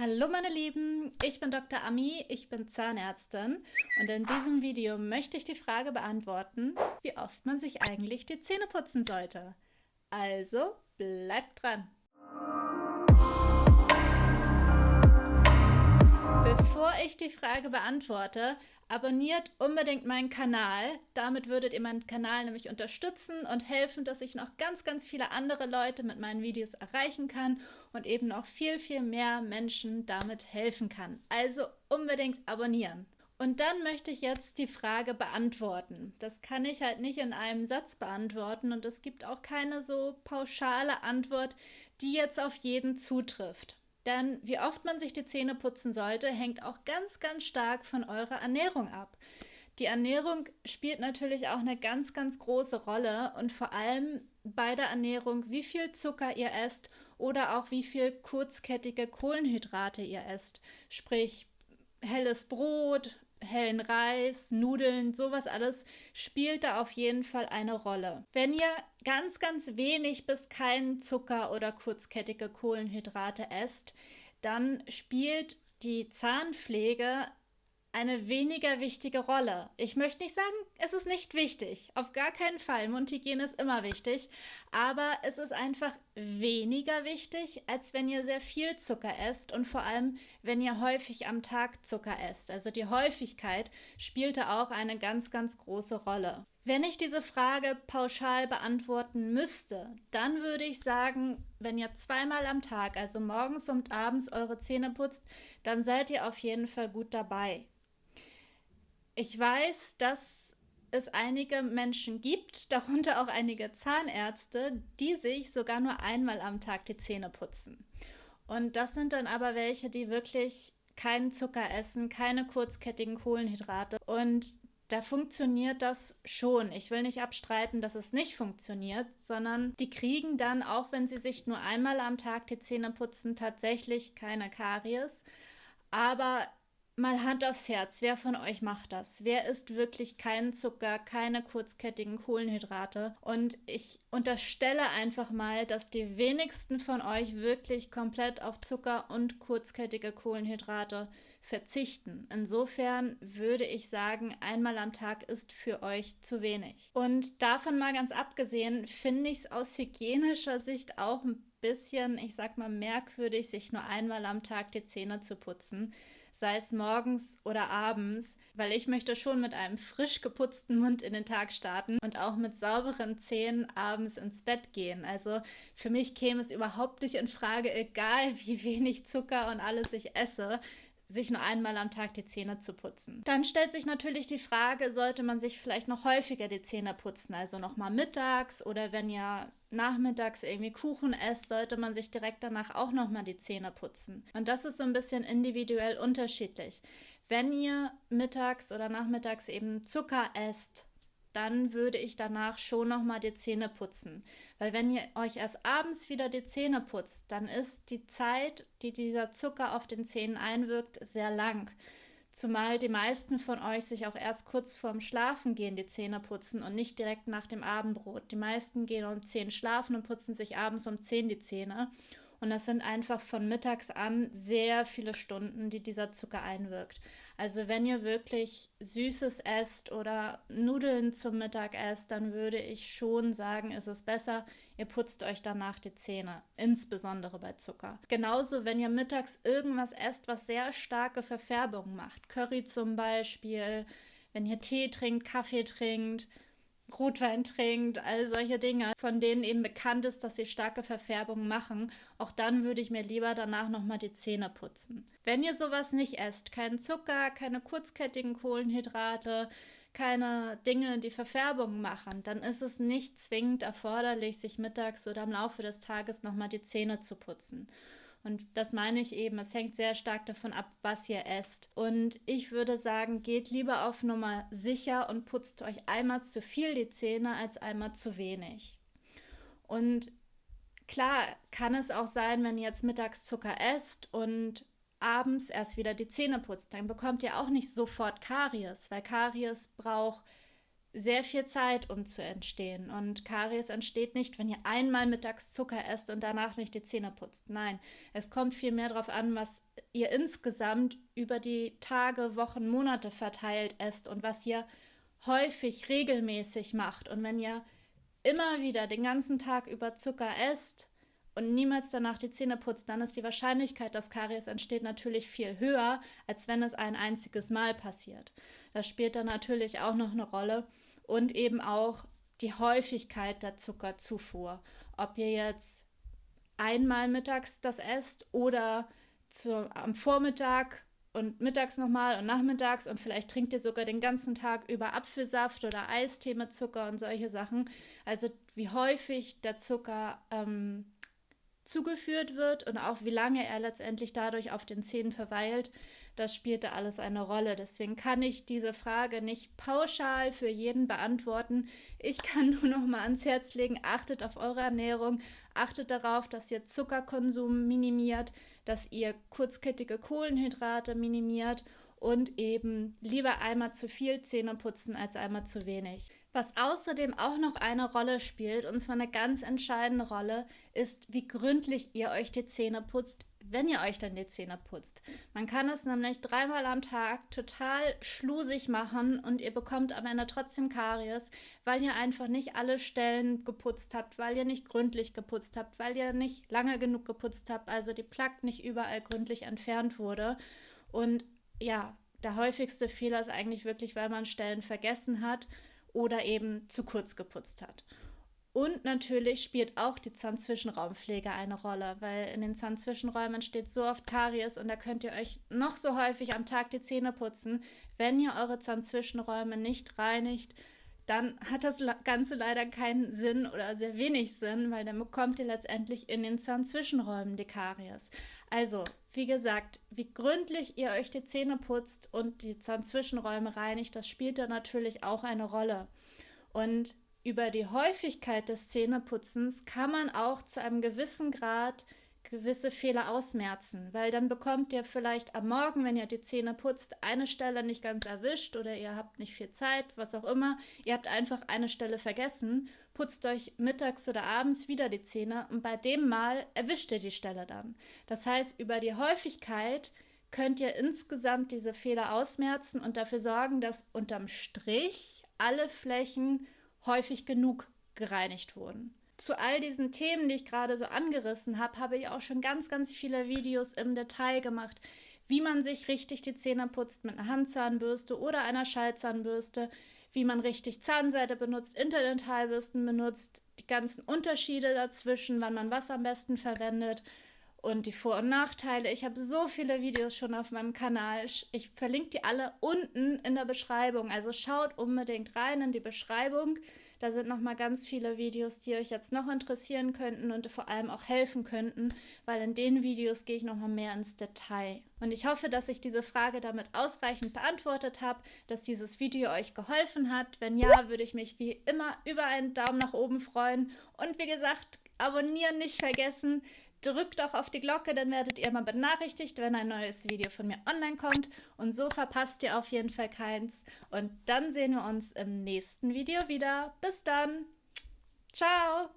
Hallo meine Lieben, ich bin Dr. Ami, ich bin Zahnärztin und in diesem Video möchte ich die Frage beantworten, wie oft man sich eigentlich die Zähne putzen sollte. Also bleibt dran! Bevor ich die Frage beantworte, abonniert unbedingt meinen Kanal. Damit würdet ihr meinen Kanal nämlich unterstützen und helfen, dass ich noch ganz, ganz viele andere Leute mit meinen Videos erreichen kann und eben noch viel, viel mehr Menschen damit helfen kann. Also unbedingt abonnieren. Und dann möchte ich jetzt die Frage beantworten. Das kann ich halt nicht in einem Satz beantworten und es gibt auch keine so pauschale Antwort, die jetzt auf jeden zutrifft. Denn wie oft man sich die Zähne putzen sollte, hängt auch ganz, ganz stark von eurer Ernährung ab. Die Ernährung spielt natürlich auch eine ganz, ganz große Rolle und vor allem bei der Ernährung, wie viel Zucker ihr esst oder auch wie viel kurzkettige Kohlenhydrate ihr esst. Sprich, helles Brot, hellen Reis, Nudeln, sowas alles spielt da auf jeden Fall eine Rolle. Wenn ihr ganz, ganz wenig bis keinen Zucker oder kurzkettige Kohlenhydrate esst, dann spielt die Zahnpflege eine weniger wichtige Rolle. Ich möchte nicht sagen, es ist nicht wichtig. Auf gar keinen Fall. Mundhygiene ist immer wichtig. Aber es ist einfach weniger wichtig, als wenn ihr sehr viel Zucker esst und vor allem, wenn ihr häufig am Tag Zucker esst. Also die Häufigkeit spielte auch eine ganz, ganz große Rolle. Wenn ich diese Frage pauschal beantworten müsste, dann würde ich sagen, wenn ihr zweimal am Tag, also morgens und abends, eure Zähne putzt, dann seid ihr auf jeden Fall gut dabei. Ich weiß, dass es einige Menschen gibt, darunter auch einige Zahnärzte, die sich sogar nur einmal am Tag die Zähne putzen. Und das sind dann aber welche, die wirklich keinen Zucker essen, keine kurzkettigen Kohlenhydrate. Und da funktioniert das schon. Ich will nicht abstreiten, dass es nicht funktioniert, sondern die kriegen dann, auch wenn sie sich nur einmal am Tag die Zähne putzen, tatsächlich keine Karies. Aber Mal Hand aufs Herz, wer von euch macht das? Wer isst wirklich keinen Zucker, keine kurzkettigen Kohlenhydrate? Und ich unterstelle einfach mal, dass die wenigsten von euch wirklich komplett auf Zucker und kurzkettige Kohlenhydrate verzichten. Insofern würde ich sagen, einmal am Tag ist für euch zu wenig. Und davon mal ganz abgesehen, finde ich es aus hygienischer Sicht auch ein bisschen, ich sag mal, merkwürdig, sich nur einmal am Tag die Zähne zu putzen sei es morgens oder abends, weil ich möchte schon mit einem frisch geputzten Mund in den Tag starten und auch mit sauberen Zähnen abends ins Bett gehen. Also für mich käme es überhaupt nicht in Frage, egal wie wenig Zucker und alles ich esse, sich nur einmal am Tag die Zähne zu putzen. Dann stellt sich natürlich die Frage, sollte man sich vielleicht noch häufiger die Zähne putzen, also nochmal mittags oder wenn ihr nachmittags irgendwie Kuchen esst, sollte man sich direkt danach auch nochmal die Zähne putzen. Und das ist so ein bisschen individuell unterschiedlich. Wenn ihr mittags oder nachmittags eben Zucker esst, dann würde ich danach schon nochmal die Zähne putzen. Weil wenn ihr euch erst abends wieder die Zähne putzt, dann ist die Zeit, die dieser Zucker auf den Zähnen einwirkt, sehr lang. Zumal die meisten von euch sich auch erst kurz vorm Schlafengehen die Zähne putzen und nicht direkt nach dem Abendbrot. Die meisten gehen um 10 schlafen und putzen sich abends um 10 die Zähne. Und das sind einfach von mittags an sehr viele Stunden, die dieser Zucker einwirkt. Also wenn ihr wirklich Süßes esst oder Nudeln zum Mittag esst, dann würde ich schon sagen, ist es besser, ihr putzt euch danach die Zähne, insbesondere bei Zucker. Genauso, wenn ihr mittags irgendwas esst, was sehr starke Verfärbungen macht, Curry zum Beispiel, wenn ihr Tee trinkt, Kaffee trinkt, Rotwein trinkt, all solche Dinge, von denen eben bekannt ist, dass sie starke Verfärbungen machen, auch dann würde ich mir lieber danach nochmal die Zähne putzen. Wenn ihr sowas nicht esst, keinen Zucker, keine kurzkettigen Kohlenhydrate, keine Dinge, die Verfärbungen machen, dann ist es nicht zwingend erforderlich, sich mittags oder im Laufe des Tages nochmal die Zähne zu putzen. Und das meine ich eben, es hängt sehr stark davon ab, was ihr esst. Und ich würde sagen, geht lieber auf Nummer sicher und putzt euch einmal zu viel die Zähne als einmal zu wenig. Und klar kann es auch sein, wenn ihr jetzt mittags Zucker esst und abends erst wieder die Zähne putzt, dann bekommt ihr auch nicht sofort Karies, weil Karies braucht sehr viel Zeit, um zu entstehen. Und Karies entsteht nicht, wenn ihr einmal mittags Zucker esst und danach nicht die Zähne putzt. Nein, es kommt viel mehr darauf an, was ihr insgesamt über die Tage, Wochen, Monate verteilt esst und was ihr häufig, regelmäßig macht. Und wenn ihr immer wieder den ganzen Tag über Zucker esst und niemals danach die Zähne putzt, dann ist die Wahrscheinlichkeit, dass Karies entsteht, natürlich viel höher, als wenn es ein einziges Mal passiert. Das spielt dann natürlich auch noch eine Rolle und eben auch die Häufigkeit der Zuckerzufuhr. Ob ihr jetzt einmal mittags das esst oder zu, am Vormittag und mittags nochmal und nachmittags und vielleicht trinkt ihr sogar den ganzen Tag über Apfelsaft oder Eistee mit Zucker und solche Sachen. Also wie häufig der Zucker ähm, zugeführt wird und auch wie lange er letztendlich dadurch auf den Zähnen verweilt, das spielte alles eine Rolle. Deswegen kann ich diese Frage nicht pauschal für jeden beantworten. Ich kann nur noch mal ans Herz legen, achtet auf eure Ernährung, achtet darauf, dass ihr Zuckerkonsum minimiert, dass ihr kurzkettige Kohlenhydrate minimiert und eben lieber einmal zu viel Zähne putzen als einmal zu wenig. Was außerdem auch noch eine Rolle spielt, und zwar eine ganz entscheidende Rolle, ist, wie gründlich ihr euch die Zähne putzt, wenn ihr euch dann die Zähne putzt. Man kann es nämlich dreimal am Tag total schlusig machen und ihr bekommt am Ende trotzdem Karies, weil ihr einfach nicht alle Stellen geputzt habt, weil ihr nicht gründlich geputzt habt, weil ihr nicht lange genug geputzt habt, also die Plaque nicht überall gründlich entfernt wurde. Und ja, der häufigste Fehler ist eigentlich wirklich, weil man Stellen vergessen hat oder eben zu kurz geputzt hat. Und natürlich spielt auch die Zahnzwischenraumpflege eine Rolle, weil in den Zahnzwischenräumen entsteht so oft Karies und da könnt ihr euch noch so häufig am Tag die Zähne putzen. Wenn ihr eure Zahnzwischenräume nicht reinigt, dann hat das Ganze leider keinen Sinn oder sehr wenig Sinn, weil dann bekommt ihr letztendlich in den Zahnzwischenräumen die Karies. Also, wie gesagt, wie gründlich ihr euch die Zähne putzt und die Zahnzwischenräume reinigt, das spielt da natürlich auch eine Rolle. Und über die Häufigkeit des Zähneputzens kann man auch zu einem gewissen Grad gewisse Fehler ausmerzen, weil dann bekommt ihr vielleicht am Morgen, wenn ihr die Zähne putzt, eine Stelle nicht ganz erwischt oder ihr habt nicht viel Zeit, was auch immer. Ihr habt einfach eine Stelle vergessen, putzt euch mittags oder abends wieder die Zähne und bei dem Mal erwischt ihr die Stelle dann. Das heißt, über die Häufigkeit könnt ihr insgesamt diese Fehler ausmerzen und dafür sorgen, dass unterm Strich alle Flächen häufig genug gereinigt wurden. Zu all diesen Themen, die ich gerade so angerissen habe, habe ich auch schon ganz, ganz viele Videos im Detail gemacht, wie man sich richtig die Zähne putzt mit einer Handzahnbürste oder einer Schallzahnbürste, wie man richtig Zahnseide benutzt, Interdentalbürsten benutzt, die ganzen Unterschiede dazwischen, wann man was am besten verwendet und die Vor- und Nachteile. Ich habe so viele Videos schon auf meinem Kanal. Ich verlinke die alle unten in der Beschreibung. Also schaut unbedingt rein in die Beschreibung. Da sind noch mal ganz viele Videos, die euch jetzt noch interessieren könnten und vor allem auch helfen könnten, weil in den Videos gehe ich noch mal mehr ins Detail. Und ich hoffe, dass ich diese Frage damit ausreichend beantwortet habe, dass dieses Video euch geholfen hat. Wenn ja, würde ich mich wie immer über einen Daumen nach oben freuen. Und wie gesagt, abonnieren nicht vergessen. Drückt auch auf die Glocke, dann werdet ihr mal benachrichtigt, wenn ein neues Video von mir online kommt. Und so verpasst ihr auf jeden Fall keins. Und dann sehen wir uns im nächsten Video wieder. Bis dann. Ciao.